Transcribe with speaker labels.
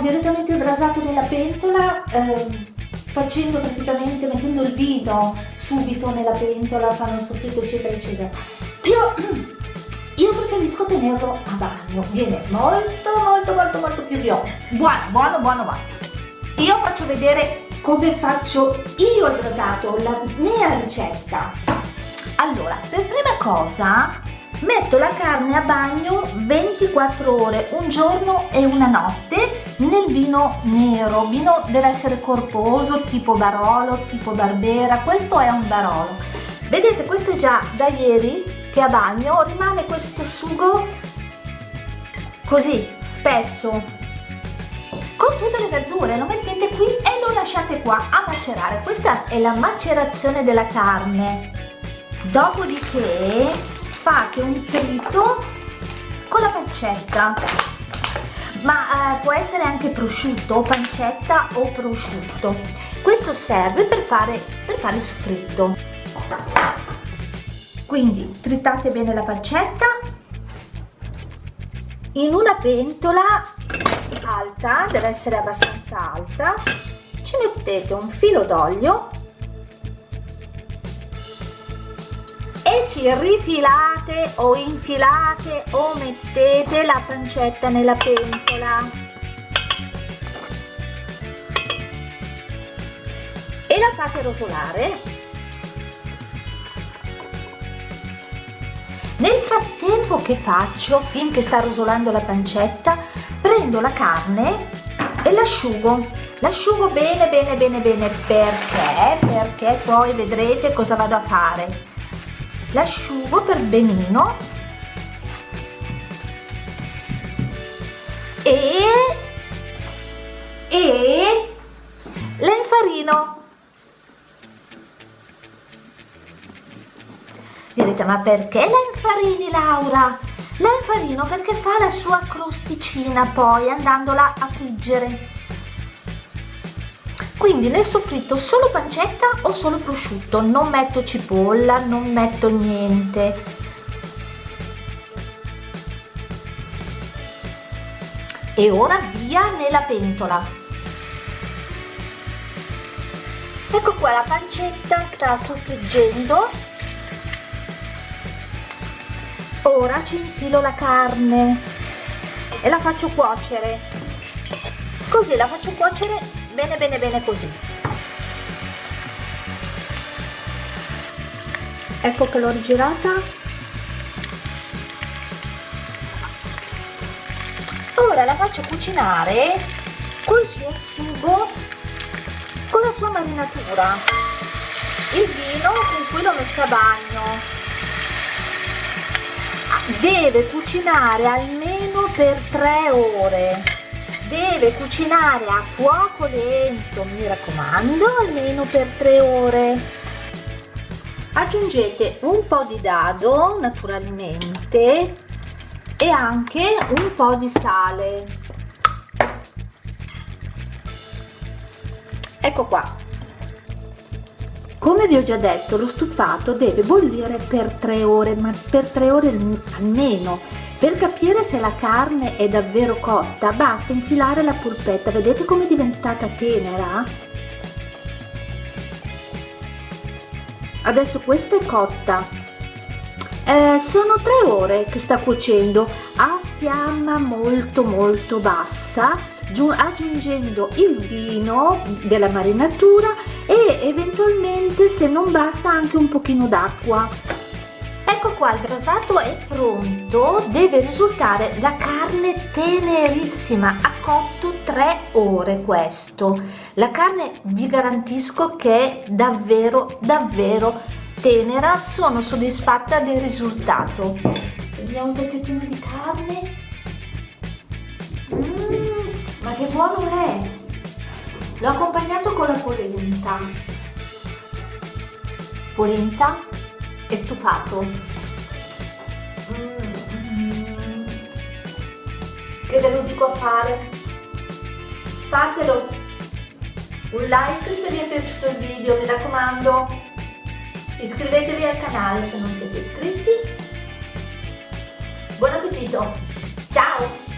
Speaker 1: direttamente il brasato nella pentola eh, facendo praticamente, mettendo il vino subito nella pentola, fanno il soffritto eccetera eccetera. Io, io preferisco tenerlo a bagno, viene molto molto molto molto più buono, buono buono buono. Io faccio vedere come faccio io il brasato, la mia ricetta. Allora, per prima cosa metto la carne a bagno 24 ore un giorno e una notte nel vino nero vino deve essere corposo tipo barolo tipo barbera questo è un barolo vedete questo è già da ieri che a bagno rimane questo sugo così spesso con tutte le verdure lo mettete qui e lo lasciate qua a macerare. Questa è la macerazione della carne. Dopodiché fate un trito con la pancetta. Ma eh, può essere anche prosciutto pancetta o prosciutto. Questo serve per fare, per fare il soffritto quindi tritate bene la pancetta. In una pentola alta deve essere abbastanza alta ci mettete un filo d'olio e ci rifilate o infilate o mettete la pancetta nella pentola. E la fate rosolare nel frattempo che faccio finché sta rosolando la pancetta prendo la carne e l'asciugo. L'asciugo bene bene bene bene. Perché? Perché poi vedrete cosa vado a fare. L'asciugo per benino e direte ma perché la infarini Laura? la infarino perché fa la sua crosticina poi andandola a friggere? Quindi nel soffritto solo pancetta o solo prosciutto? Non metto cipolla non metto niente. E ora via nella pentola. Ecco qua la pancetta sta soffriggendo ora ci infilo la carne e la faccio cuocere. Così la faccio cuocere bene bene bene così. Ecco che l'ho rigirata. Ora la faccio cucinare col suo sugo con la sua marinatura. Il vino con cui l'ho messa a bagno deve cucinare almeno per 3 ore. Deve cucinare a fuoco lento mi raccomando almeno per 3 ore. Aggiungete un po' di dado naturalmente e anche un po' di sale. Ecco qua come vi ho già detto lo stufato deve bollire per 3 ore ma per 3 ore almeno. Per capire se la carne è davvero cotta basta infilare la polpetta, vedete come è diventata tenera? Adesso questa è cotta, eh, sono tre ore che sta cuocendo a fiamma molto molto bassa aggiungendo il vino della marinatura e eventualmente se non basta anche un pochino d'acqua. Ecco qua il brasato è pronto deve risultare la carne tenerissima ha cotto tre ore questo. La carne vi garantisco che è davvero davvero tenera sono soddisfatta del risultato. Vediamo un pezzettino di carne. Mm, ma che buono è L'ho accompagnato con la polenta. Polenta e stufato. Mm, mm. Che ve lo dico a fare? Fatelo! Un like se vi è piaciuto il video, mi raccomando. Iscrivetevi al canale se non siete iscritti. Buon appetito! Ciao!